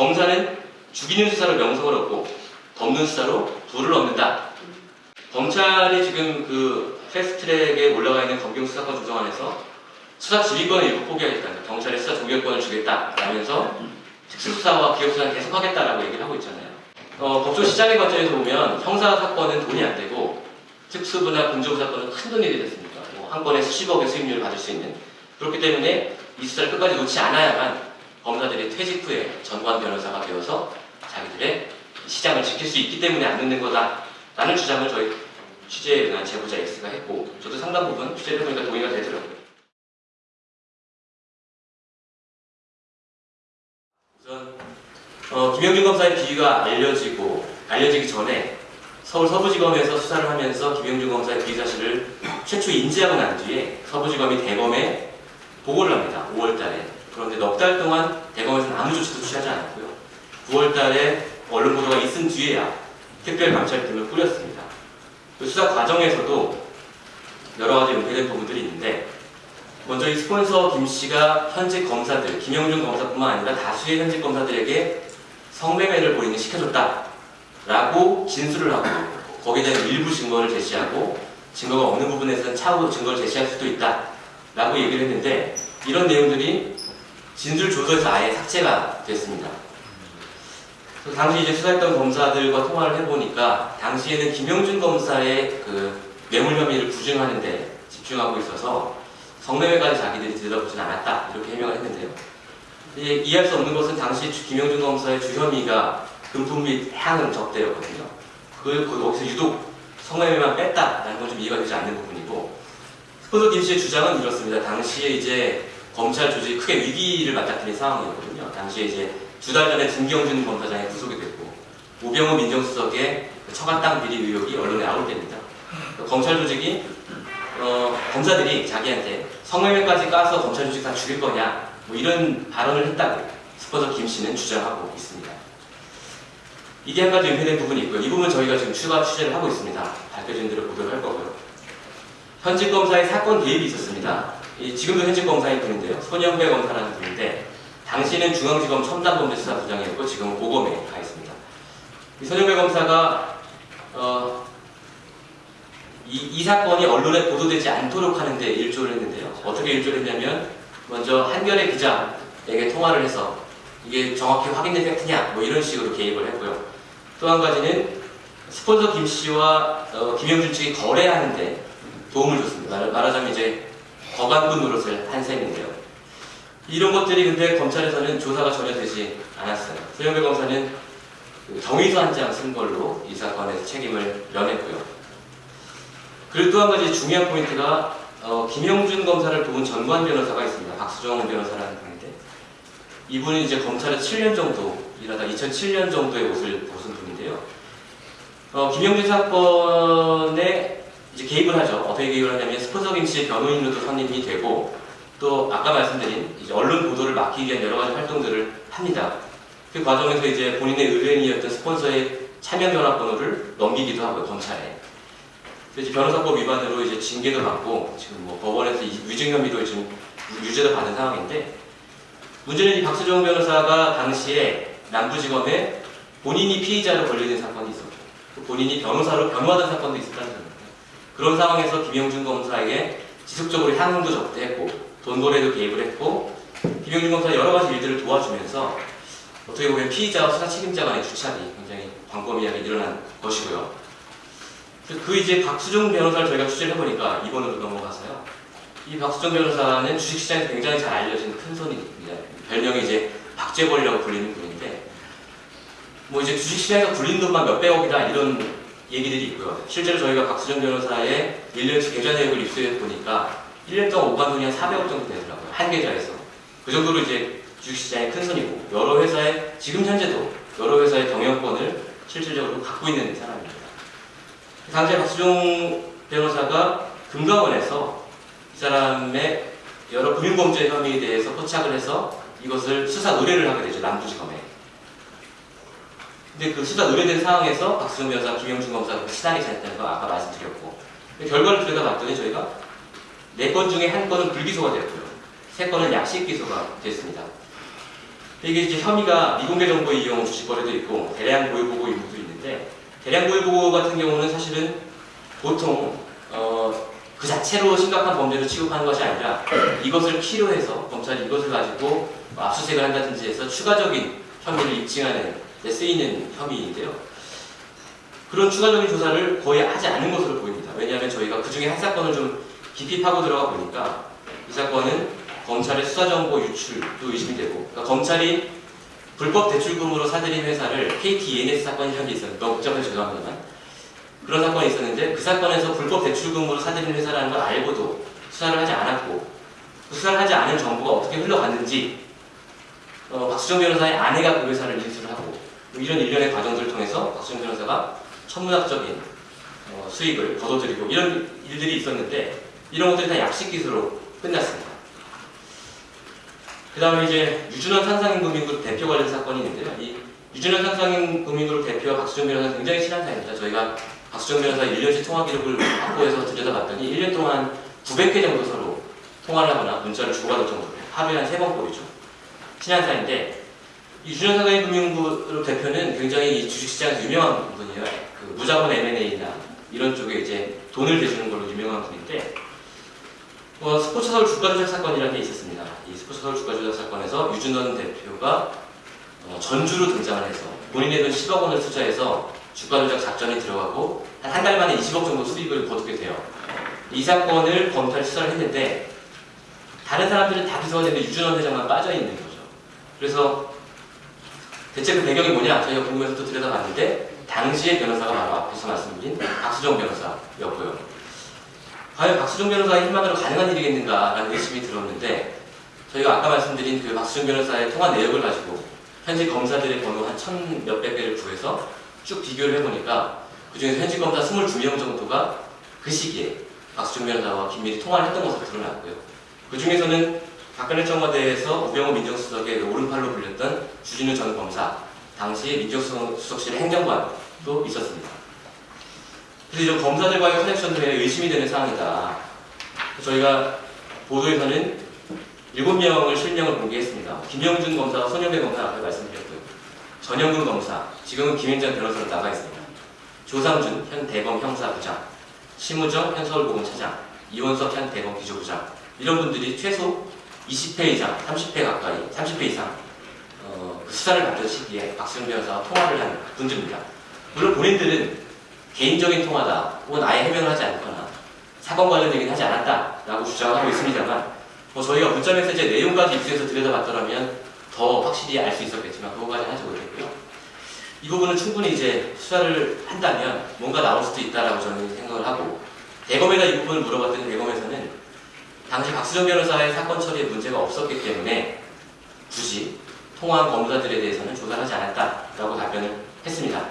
검사는 죽이는 수사로 명성을 얻고 덮는 수사로 부를 얻는다. 검찰이 지금 그 패스트트랙에 올라가 있는 검경 수사권 조정안에서 수사 지휘권을 일부 포기하겠다. 경찰에 수사 종결권을 주겠다 라면서 특수수사와 기업수사는 계속하겠다라고 얘기를 하고 있잖아요. 어, 법조 시장의 관점에서 보면 형사 사건은 돈이 안 되고 특수부나 군종 사건은 큰 돈이 되겠습니까? 뭐한 건에 수십억의 수익률을 받을 수 있는 그렇기 때문에 이 수사를 끝까지 놓지 않아야만 퇴직 후에 전관 변호사가 되어서 자기들의 시장을 지킬 수 있기 때문에 안 듣는 거다 라는 주장을 저희 취재에 응한 제보자 X가 했고 저도 상당 부분 취재를 해보니까 동의가 되더라고요. 우선 어, 김영준 검사의 비위가 알려지고 알려지기 전에 서울 서부지검에서 수사를 하면서 김영준 검사의 비위 사실을 최초 인지하고 난 뒤에 서부지검이 대검에 보고를 합니다. 5월달에. 그런데 넉 달 동안 대검에서는 아무 조치도 취하지 않았고요. 9월 달에 언론 보도가 있은 뒤에야 특별 감찰팀을 꾸렸습니다. 그 수사 과정에서도 여러 가지 은폐된 부분들이 있는데 먼저 이 스폰서 김 씨가 현직 검사들, 김영준 검사뿐만 아니라 다수의 현직 검사들에게 성매매를 본인이 시켜줬다라고 진술을 하고 거기에 대한 일부 증거를 제시하고 증거가 없는 부분에서는 차후 증거를 제시할 수도 있다라고 얘기를 했는데 이런 내용들이 진술 조서에서 아예 삭제가 됐습니다. 당시 이제 수사했던 검사들과 통화를 해보니까 당시에는 김영준 검사의 그 뇌물 혐의를 부증하는데 집중하고 있어서 성매매까지 자기들이 들여다보진 않았다 이렇게 해명을 했는데요. 이해할 수 없는 것은 당시 주- 김영준 검사의 주혐의가 금품 및 향응 접대였거든요. 그, 그 거기서 유독 성매매만 뺐다라는 건 좀 이해가 되지 않는 부분이고 스폰서 김 씨의 주장은 이렇습니다. 당시에 이제 검찰 조직이 크게 위기를 맞닥뜨린 상황이었거든요. 당시에 이제 두 달 전에 김경준 검사장이 구속이 됐고 우병우 민정수석의 그 처가 땅 비리 의혹이 언론에 나올 때입니다. 그 검찰 조직이 어, 검사들이 자기한테 성매매까지 까서 검찰 조직 다 죽일 거냐 뭐 이런 발언을 했다고 스폰서 김 씨는 주장하고 있습니다. 이게 한 가지 은폐된 부분이 있고요. 이 부분 저희가 지금 추가 취재를 하고 있습니다. 밝혀진 대로 보도를 할 거고요. 현직 검사의 사건 개입이 있었습니다. 이 지금도 현직 검사인 분인데요. 손영배 검사라는 분인데 당시는 중앙지검 첨단범죄수사 부장이었고 지금은 고검에 가 있습니다. 이 손영배 검사가 어, 이, 이 사건이 언론에 보도되지 않도록 하는데 일조를 했는데요. 어떻게 일조를 했냐면 먼저 한겨레 기자에게 통화를 해서 이게 정확히 확인된 팩트냐 뭐 이런 식으로 개입을 했고요. 또 한 가지는 스폰서 김 씨와 어, 김영준 측이 거래하는데 도움을 줬습니다. 말, 말하자면 이제 거간꾼 노릇을 한 셈인데요. 이런 것들이 근데 검찰에서는 조사가 전혀 되지 않았어요. 소영배 검사는 그 정의서 한 장 쓴 걸로 이 사건에서 책임을 면했고요. 그리고 또 한 가지 중요한 포인트가 어, 김영준 검사를 도운 전관 변호사가 있습니다. 박수정 변호사라는 분인데 이분이 이제 검찰에 7년 정도 일하다 2007년 정도의 옷을 벗은 분인데요. 어, 김영준 이제 개입을 하죠. 어떻게 개입을 하냐면 스폰서 김 씨의 변호인으로도 선임이 되고 또 아까 말씀드린 언론 보도를 막기 위한 여러 가지 활동들을 합니다. 그 과정에서 이제 본인의 의뢰인이었던 스폰서의 차명 전화번호를 넘기기도 하고요, 검찰에. 그래서 변호사법 위반으로 이제 징계도 받고 지금 뭐 법원에서 이 위증 혐의도 지금 유죄도 받은 상황인데 문제는 이 박수정 변호사가 당시에 남부지검에 본인이 피의자로 걸리는 사건이 있었고 또 본인이 변호사로 변호하던 사건도 있었다는 겁니다. 그런 상황에서 김영준 검사에게 지속적으로 향응도 접대했고 돈거래도 개입을 했고 김영준 검사 여러 가지 일들을 도와주면서 어떻게 보면 피의자와 수사 책임자 간의 주착이 굉장히 광범위하게 일어난 것이고요. 그- 그 이제 박수정 변호사를 저희가 취재를 해보니까 이번으로 넘어가서요. 이 박수정 변호사는 주식시장에서 굉장히 잘 알려진 큰 손입니다. 별명이 이제 박재벌이라고 불리는 분인데 뭐 이제 주식시장에서 굴린 돈만 몇백억이다 이런 얘기들이 있고요. 실제로 저희가 박수정 변호사의 1년치 계좌 내역을 입수해 보니까 1년 동안 오간 돈이 한 400억 정도 되더라고요. 한 계좌에서. 그 정도로 이제 주식시장의 큰 손이고 여러 회사의 지금 현재도 여러 회사의 경영권을 실질적으로 갖고 있는 사람입니다. 당시에 박수종 변호사가 금감원에서 이 사람의 여러 금융범죄 혐의에 대해서 포착을 해서 이것을 수사 의뢰를 하게 되죠 남부지검에. 근데 그 수사 의뢰된 상황에서 박수종 변호사, 김영준 검사가 시단이 잘했다는 거 아까 말씀드렸고 근데 결과를 들여다봤더니 저희가 네 건 중에 한 건은 불기소가 되었고요. 세 건은 약식 기소가 됐습니다. 이게 이제 혐의가 미공개 정보 이용 주식 거래도 있고 대량 고유 보고 의무도 있는데 대량 고유 보고 같은 경우는 사실은 보통 어, 그 자체로 심각한 범죄로 취급하는 것이 아니라 이것을 필요해서 검찰이 이것을 가지고 압수수색을 한다든지 해서 추가적인 혐의를 입증하는 데 쓰이는 혐의인데요. 그런 추가적인 조사를 거의 하지 않은 것으로 보입니다. 왜냐하면 저희가 그 중에 한 사건을 좀 깊이 파고 들어가 보니까 이 사건은 검찰의 수사정보 유출도 의심이 되고 그러니까 검찰이 불법 대출금으로 사들인 회사를 KT ENS 사건이 현재 있었는데 너무 복잡해서 죄송합니다만 그런 사건이 있었는데 그 사건에서 불법 대출금으로 사들인 회사라는 걸 알고도 수사를 하지 않았고 그 수사를 하지 않은 정보가 어떻게 흘러갔는지 어, 박수정 변호사의 아내가 그 회사를 인수를 하고 뭐 이런 일련의 과정들을 통해서 박수정 변호사가 천문학적인 어, 수익을 거둬들이고 이런 일들이 있었는데 이런 것들이 다 약식 기수로 끝났습니다. 그 다음에 이제 유준원 상상인 금융그룹 대표 관련 사건이 있는데요. 이 유준원 상상인 금융그룹 대표와 박수정 변호사 굉장히 친한 사이입니다. 저희가 박수정 변호사 1년치 통화 기록을 확보해서 들여다봤더니 1년 동안 900회 정도 서로 통화를 하거나 문자를 주고받을 정도로 하루에 한 3번 꼴이죠. 친한 사이인데 이 유준원 상상인 금융그룹 대표는 굉장히 이 주식시장에서 유명한 분이에요. 그 무자본 M&A나 이런 쪽에 이제 돈을 대주는 걸로 유명한 분인데 어, 스포츠 서울 주가 조작 사건이라는 게 있었습니다. 이 스포츠 서울 주가 조작 사건에서 유준원 대표가 어, 전주로 등장을 해서 본인의 돈 10억 원을 투자해서 주가 조작 작전이 들어가고 한 한 달 만에 20억 정도 수익을 거두게 돼요. 이 사건을 검찰이 수사를 했는데 다른 사람들은 다 기소가 됐는데 유준원 회장만 빠져 있는 거죠. 그래서 대체 그 배경이 뭐냐 저희가 궁금해서 또 들여다봤는데 당시의 변호사가 바로 앞에서 말씀드린 박수정 변호사였고요. 과연 박수정 변호사의 힘만으로 가능한 일이겠는가라는 의심이 들었는데 저희가 아까 말씀드린 그 박수정 변호사의 통화 내역을 가지고 현직 검사들의 번호 한 천 몇백 개를 구해서 쭉 비교를 해보니까 그중에서 현직 검사 22명 정도가 그 시기에 박수정 변호사와 긴밀히 통화를 했던 것으로 드러났고요. 그 중에서는 박근혜 청와대에서 우병우 민정수석의 오른팔로 불렸던 주진우 전 검사, 당시 민정수석실 행정관도 있었습니다. 그래서 이런 검사들과의 커넥션들에 의심이 되는 사항이다. 저희가 보도에서는 7명을 실명을 공개했습니다. 김영준 검사와 손영배 검사 앞에 말씀드렸고요. 전영근 검사, 지금은 김현장 변호사로 나가 있습니다. 조상준 현 대검 형사부장, 심우정 현 서울보건차장, 이원석 현 대검 기조부장 이런 분들이 최소 20회 이상, 30회 가까이, 30회 이상 어, 그 수사를 받던 시기에 박수영 변호사와 통화를 한 분들입니다. 물론 본인들은 개인적인 통화다 혹은 아예 해명을 하지 않거나 사건 관련 얘기는 하지 않았다라고 주장하고 있습니다만 뭐 저희가 문자 메시지의 내용까지 입수해서 들여다봤더라면 더 확실히 알 수 있었겠지만 그거까지 하지 못했고요. 이 부분은 충분히 이제 수사를 한다면 뭔가 나올 수도 있다라고 저는 생각을 하고 대검에다 이 부분을 물어봤더니 대검에서는 당시 박수정 변호사의 사건 처리에 문제가 없었기 때문에 굳이 통화한 검사들에 대해서는 조사를 하지 않았다라고 답변을 했습니다.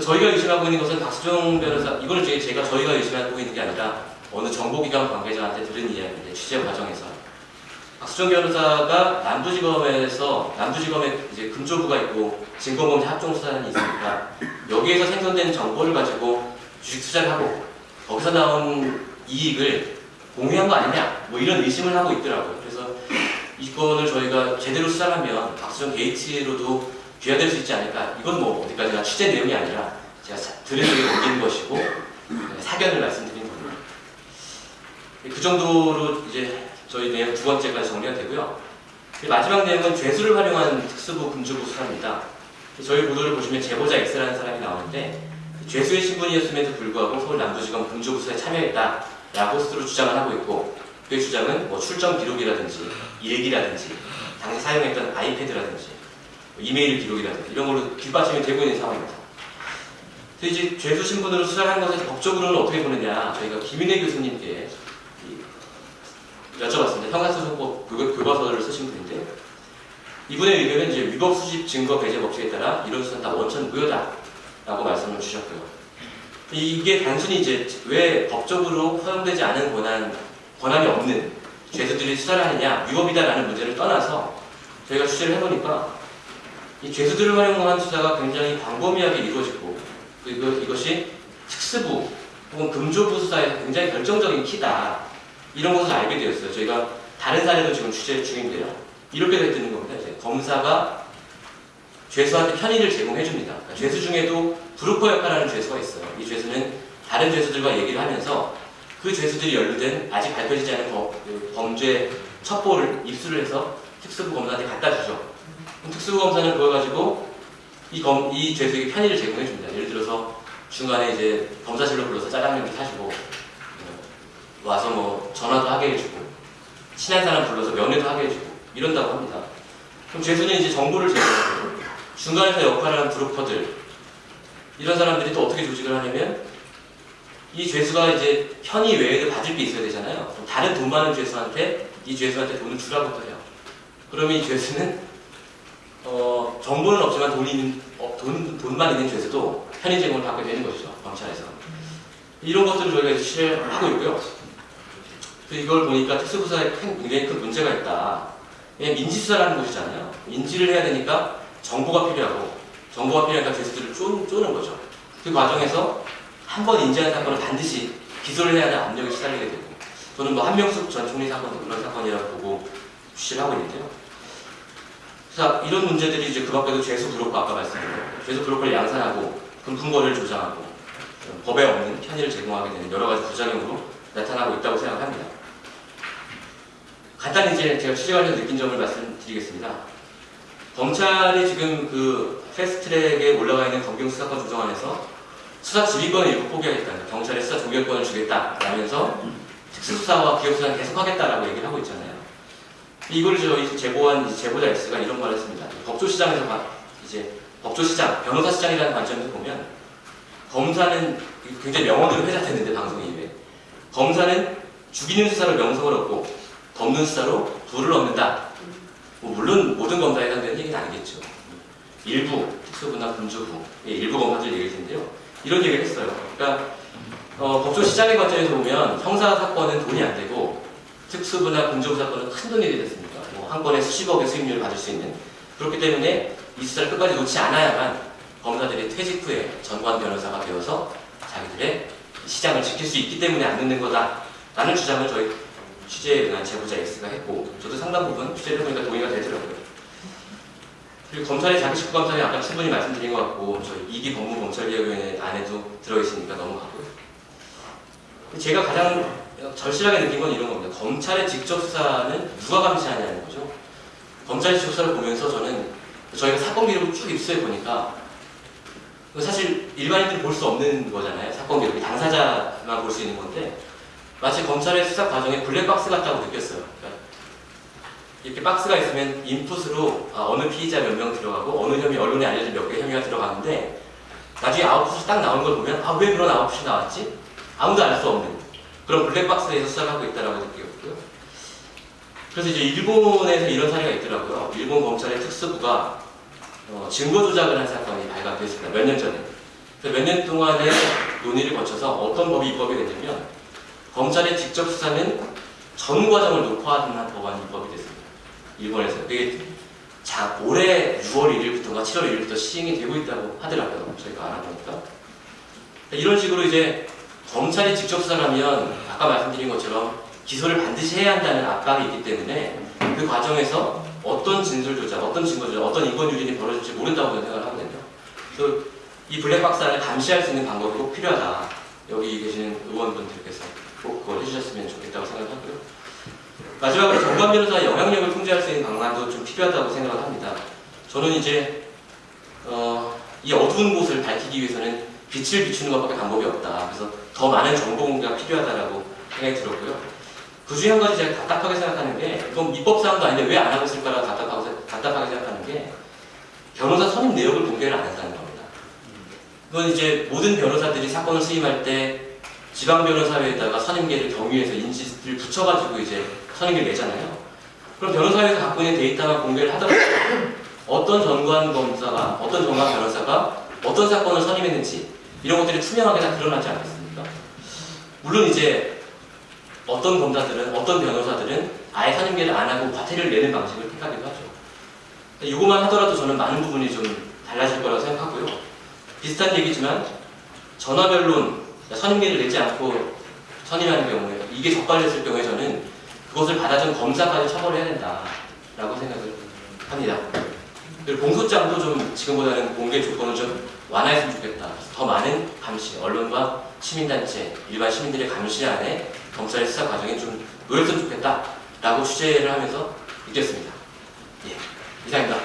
저희가 의심하고 있는 것은 박수정 변호사, 이거는 제- 제가 저희가 의심하고 있는 게 아니라 어느 정보기관 관계자한테 들은 이야기인데 취재 과정에서 박수정 변호사가 남부지검에서 남부지검에 이제 금조부가 있고 증권범죄 합동수사단이 있으니까 여기에서 생성된 정보를 가지고 주식 투자를 하고 거기서 나온 이익을 공유한 거 아니냐 뭐 이런 의심을 하고 있더라고요. 그래서 이건을 저희가 제대로 수사하면 박수정 게이트로도 귀화될 수 있지 않을까. 이건 뭐 어디까지나 취재 내용이 아니라 제가 사- 들은 얘기를 옮기는 것이고 네, 사견을 말씀드린 겁니다. 그 정도로 이제 저희 내용 두 번째까지 정리가 되고요. 그리고 마지막 내용은 죄수를 활용한 특수부 금주부 수사입니다. 저희 보도를 보시면 제보자 X라는 사람이 나오는데 죄수의 신분이었음에도 불구하고 서울 남부지검 금주부 수사에 참여했다 라고 스스로 주장을 하고 있고 그의 주장은 뭐 출정 기록이라든지 일기라든지 당시 사용했던 아이패드라든지 뭐 이메일 기록이라든지 이런 걸로 뒷받침이 되고 있는 상황입니다. 그래서 이제 죄수 신분으로 수사를 한 것을 법적으로는 어떻게 보느냐 저희가 김인혜 교수님께 이- 여쭤봤습니다. 형사소송법 교- 교과서를 쓰신 분인데 이분의 의견은 이제 위법 수집 증거 배제 법칙에 따라 이런 수사는 다 원천 무효다 라고 말씀을 주셨고요. 이게 단순히 이제 왜 법적으로 허용되지 않은 권한 권한이 없는 죄수들이 수사를 하느냐 위법이다라는 문제를 떠나서 저희가 취재를 해보니까 이 죄수들을 활용한 수사가 굉장히 광범위하게 이루어지고 그리고 이것이 특수부 혹은 금조부 수사에 굉장히 결정적인 키다 이런 것을 알게 되었어요. 저희가 다른 사례도 지금 취재 중인데요. 이렇게 되는 겁니다. 이제 검사가 죄수한테 편의를 제공해 줍니다. 그러니까 죄수 중에도 브루커 역할하는 죄수가 있어요. 이 죄수는 다른 죄수들과 얘기를 하면서 그 죄수들이 연루된 아직 밝혀지지 않은 범, 그 범죄 첩보를 입수를 해서 특수부 검사한테 갖다 주죠. 특수부 검사는 그걸 가지고 이, 검, 이 죄수에게 편의를 제공해 줍니다. 예를 들어서 중간에 이제 검사실로 불러서 짜장면을 사주고 어, 와서 뭐 전화도 하게 해주고 친한 사람 불러서 면회도 하게 해주고 이런다고 합니다. 그럼 죄수는 이제 정보를 제공하고 중간에서 역할하는 브로커들 이런 사람들이 또 어떻게 조직을 하냐면 이 죄수가 이제 편의 외에도 받을 게 있어야 되잖아요. 다른 돈 많은 죄수한테 이 죄수한테 돈을 주라고 또 해요. 그러면 이 죄수는 어, 정보는 없지만 돈이 어, 돈, 돈만 있는 죄수도 편의 제공을 받게 되는 것이죠. 검찰에서. 이런 것들을 저희가 취재를 하고 있고요. 이걸 보니까 특수부사에 큰- 굉장히 큰 문제가 있다. 왜냐면 인지수사라는 곳이잖아요. 인지를 해야 되니까 정보가 필요하고 정보가 필요하니까 쪼, 쪼는 거죠. 그 과정에서 한 번 인지한 사건은 반드시 기소를 해야 하는 압력이 시달리게 되고 저는 뭐 한명숙 전 총리 사건도 그런 사건이라고 보고 취재를 하고 있는데요. 자, 이런 문제들이 이제 그 밖에도 죄수 브로커 아까 말씀드린 죄수 브로커를 양산하고 금품거래를 조장하고 법에 없는 편의를 제공하게 되는 여러 가지 부작용으로 나타나고 있다고 생각합니다. 간단히 이제 제가 취재하면서 느낀 점을 말씀드리겠습니다. 검찰이 지금 그 패스트트랙에 올라가 있는 검경 수사권 조정안에서 수사 지휘권을 일부 포기하겠다. 경찰에 수사 종결권을 주겠다 라면서 특수수사와 기업수사는 계속하겠다라고 얘기를 하고 있잖아요. 이걸 저희 제보한 제보자 X가 이런 말을 했습니다. 법조시장에서 봐- 이제 법조시장, 변호사시장이라는 관점에서 보면 검사는 굉장히 명언으로 회자됐는데 방송 이후에 검사는 죽이는 수사로 명성을 얻고 덮는 수사로 부를 얻는다. 뭐 물론 모든 검사에 해당되는 얘기는 아니겠죠. 일부 특수부나 군주부 예, 일부 검사들 얘기일 텐데요. 이런 얘기를 했어요. 그러니까 어, 법조 시장의 관점에서 보면 형사 사건은 돈이 안 되고 특수부나 군주부 사건은 큰 돈이 되겠습니까? 뭐한 건에 수십억의 수익률을 받을 수 있는 그렇기 때문에 이 수사를 끝까지 놓지 않아야만 검사들이 퇴직 후에 전관 변호사가 되어서 자기들의 시장을 지킬 수 있기 때문에 안 늦는 거다라는 주장을 저희 취재에 응한 제보자 X가 했고 저도 상당 부분 취재를 해보니까 동의가 되더라고요. 그리고 검찰의 자기 식구 감사는 아까 충분히 말씀드린 것 같고 저희 이기 법무 검찰개혁위원회 안에도 들어있으니까 넘어가고요. 제가 가장 절실하게 느낀 건 이런 겁니다. 검찰의 직접 수사는 누가 감시하냐는 거죠. 검찰의 직접 수사를 보면서 저는 저희가 사건 기록을 쭉 입수해 보니까 사실 일반인들이 볼 수 없는 거잖아요. 사건 기록이 당사자만 볼 수 있는 건데 마치 검찰의 수사 과정에 블랙박스 같다고 느꼈어요. 그러니까 이렇게 박스가 있으면 인풋으로 아, 어느 피의자 몇 명 들어가고 어느 혐의 언론에 알려진 몇 개의 혐의가 들어가는데 나중에 아웃풋이 딱 나오는 걸 보면 아 왜 그런 아웃풋이 나왔지? 아무도 알 수 없는 그런 블랙박스에서 수사를 하고 있다라고 느꼈고요. 그래서 이제 일본에서 이런 사례가 있더라고요. 일본 검찰의 특수부가 어, 증거 조작을 한 사건이 발각됐습니다. 몇 년 전에. 몇년 동안의 논의를 거쳐서 어떤 법이 입법이 됐냐면 검찰의 직접 수사는 전 과정을 녹화하는 법안이 입법이 됐습니다. 일본에서. 그게 자, 올해 6월 1일부터가 7월 1일부터 시행이 되고 있다고 하더라고요. 저희가 알아보니까. 이런 식으로 이제 검찰이 직접 수사를 하면 아까 말씀드린 것처럼 기소를 반드시 해야 한다는 압박이 있기 때문에 그 과정에서 어떤 진술 조작, 어떤 증거 조작, 어떤 인권 유린이 벌어질지 모른다고 생각을 하거든요. 그래서 이 블랙박스 안을 감시할 수 있는 방법이 꼭 필요하다. 여기 계시는 의원분들께서 꼭 그걸 해주셨으면 좋겠다고 생각하고요. 마지막으로 정관 변호사의 영향력을 통제할 수 있는 방안도 좀 필요하다고 생각을 합니다. 저는 이제 어, 이 어두운 곳을 밝히기 위해서는 빛을 비추는 것밖에 방법이 없다. 그래서 더 많은 정보 공개가 필요하다라고 생각이 들었고요. 그 중에 한 가지 제가 답답하게 생각하는 게 이건 입법 사항도 아닌데 왜 안 하고 있을까라고 답답하게, 생각하는 게 변호사 선임 내역을 공개를 안 한다는. 그건 이제 모든 변호사들이 사건을 수임할 때 지방 변호사회에다가 선임계를 경위해서 인지를 붙여가지고 이제 선임계를 내잖아요. 그럼 변호사회에서 갖고 있는 데이터만 공개를 하더라도 어떤 전관 검사가 어떤 전관 변호사가 어떤 사건을 선임했는지 이런 것들이 투명하게 다 드러나지 않겠습니까? 물론 이제 어떤 검사들은 어떤 변호사들은 아예 선임계를 안 하고 과태료를 내는 방식을 택하기도 하죠. 이것만 하더라도 저는 많은 부분이 좀 달라질 거라고 생각하고요. 비슷한 얘기지만 전화변론 선임계를 내지 않고 선임하는 경우에 이게 적발됐을 경우에 저는 그것을 받아준 검사까지 처벌해야 된다 라고 생각을 합니다. 그리고 공소장도 좀 지금보다는 공개 조건을 좀 완화했으면 좋겠다. 더 많은 감시, 언론과 시민단체, 일반 시민들의 감시 안에 검찰의 수사 과정에 좀 노렸으면 좋겠다 라고 취재를 하면서 느꼈습니다. 예, 이상입니다.